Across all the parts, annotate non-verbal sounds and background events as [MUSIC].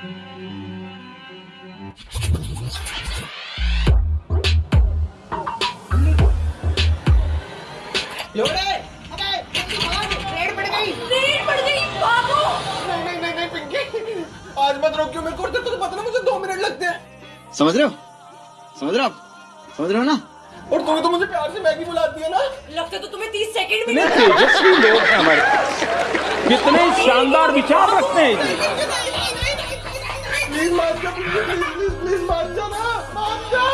Red पड़ गई। Red पड़ गई भागो नहीं नहीं नहीं नहीं पिंकी। आज मत रोकियो मेरे को तो पता ना मुझे दो मिनट लगते हैं। समझ रहे हो? समझ रहे हो आप? समझ रहे हो ना? और तुम्हें तो मुझे प्यार से मैगी बुलाती है ना। लगता तो तुम्हें तीस सेकंड भी कितने तेजस्वी लोग हैं हमारे। कितने शानदार विचार रखते हैं। जी जा प्लीज़ प्लीज़ प्लीज़ मान जा ना मान जा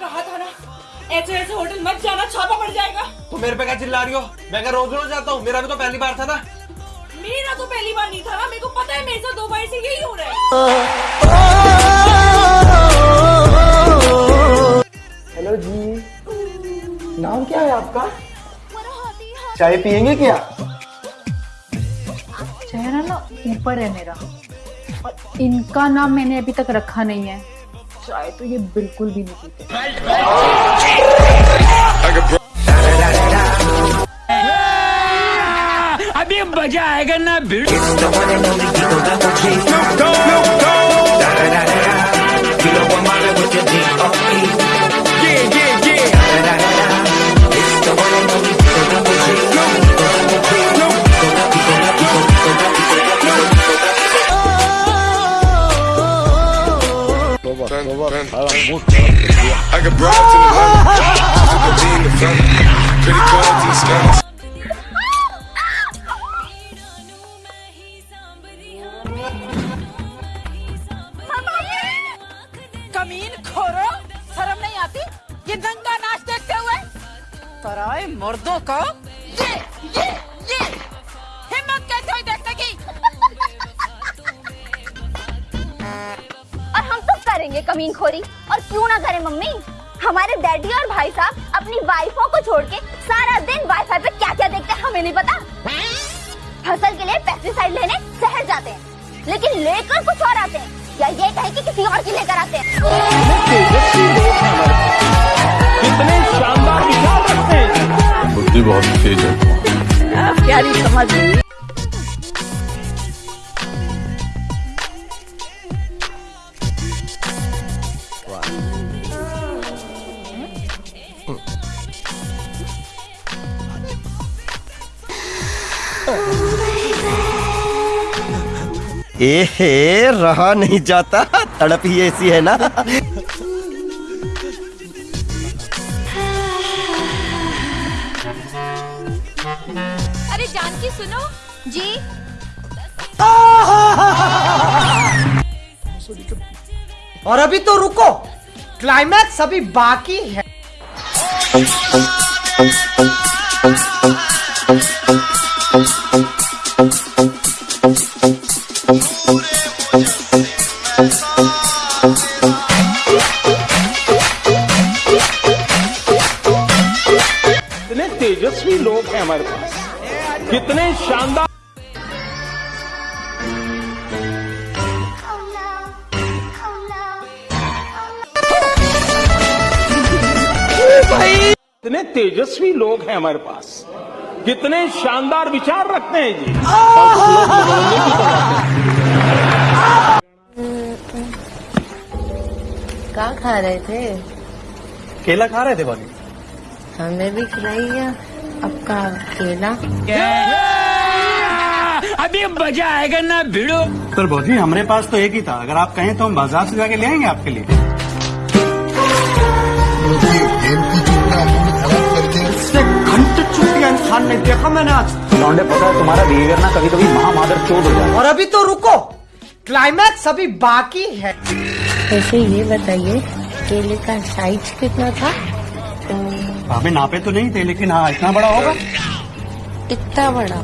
कहा था ना ऐसे ऐसे होटल मत जाना छापा पड़ जाएगा तू मेरे पे क्या चिल्ला रही हो? मैं क्या रोज रोज जाता हूँ? मेरा भी तो पहली बार था ना। मेरा तो पहली बार नहीं था ना। मेरे को पता है मेरे साथ दो बार से यही हो रहा है। हेलो जी। नाम क्या है आपका? चाय पियेंगे क्या? चेहरा ना ऊपर है मेरा। और इनका नाम मैंने अभी तक रखा नहीं है। चाय तो ये बिल्कुल भी नहीं पीते। अभी मज़ा आएगा ना भिड़। कमीन खोरो शर्म नहीं आती? ये दंगा नाच देखते हुए? पराए मर्दों का। ये ये ये। हिम्मत कैसे करेंगे कमीन खोरी और क्यों ना करें मम्मी? हमारे डैडी और भाई साहब अपनी वाइफों को छोड़ के सारा दिन वाईफाई पे क्या क्या देखते हैं हमें नहीं पता। फ़सल के लिए पेस्टिसाइड लेने शहर जाते हैं लेकिन लेकर कुछ और आते हैं या ये कहें कि किसी और की लेकर आते हैं। कितने शानदार हैं। बुद्धि बहुत तेज है। प्यारी समझ एहे रहा नहीं जाता। तड़प ही ऐसी है ना। अरे जानकी सुनो। जी। और अभी तो रुको। क्लाइमैक्स अभी बाकी है। कितने तेजस्वी लोग हैं हमारे पास। कितने शानदार [LAUGHS] कितने तेजस्वी लोग हैं हमारे पास। कितने शानदार विचार रखते हैं जी। है। क्या खा रहे थे? केला खा रहे थे भाभी? हमें भी खिलाइए आपका केला? अभी मज़ा आएगा ना भिड़ो। पर भाजी हमारे पास तो एक ही था। अगर आप कहें तो हम बाज़ार से जाके ले आएँगे आपके लिए। चुटिया देखा मैंने आज। लौंडे पता है तुम्हारा बिहेवियर ना कभी कभी महामादर चोट हो जाए और अभी तो रुको। क्लाइमैक्स अभी बाकी है। वैसे ये बताइए केले का साइज़ कितना था? भाभी नापे तो नहीं थे लेकिन हाँ इतना बड़ा होगा। इतना बड़ा?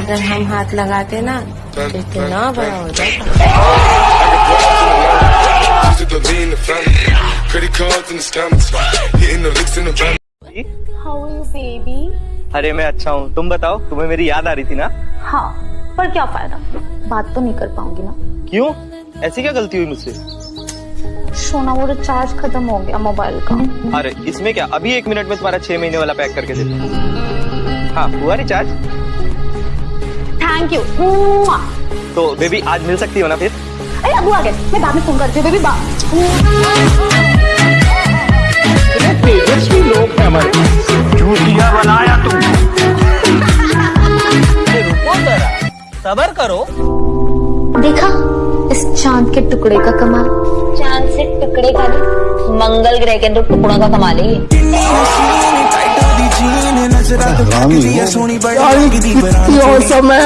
अगर हम हाथ लगाते ना तो इतना बड़ा हो जाता। Took a lean the अरे मैं अच्छा हूँ। तुम बताओ तुम्हें मेरी याद आ रही थी ना? हाँ पर क्या फ़ायदा? बात तो नहीं कर पाऊँगी ना। क्यों? ऐसी क्या गलती हुई मुझसे? सोना वो रिचार्ज खत्म हो गया मोबाइल का। अरे इसमें क्या? अभी एक मिनट में तुम्हारा छह महीने वाला पैक करके देता हूँ हाँ हुआ रिचार्ज थैंक थैंक यू तो बेबी आज मिल सकती हो ना फिर? अरे अबू आ गए मैं बाद में फ़ोन करती हूँ बेबी बा तेजस्वी लोग हैं हमारे पास चूतिया बनाया तू रुको जरा। सबर करो। देखा? इस चाँद के टुकड़े का कमाल। चाँद से टुकड़े का नहीं मंगल ग्रह के तो टुकड़ों का कमाल है ये कितनी औसम है?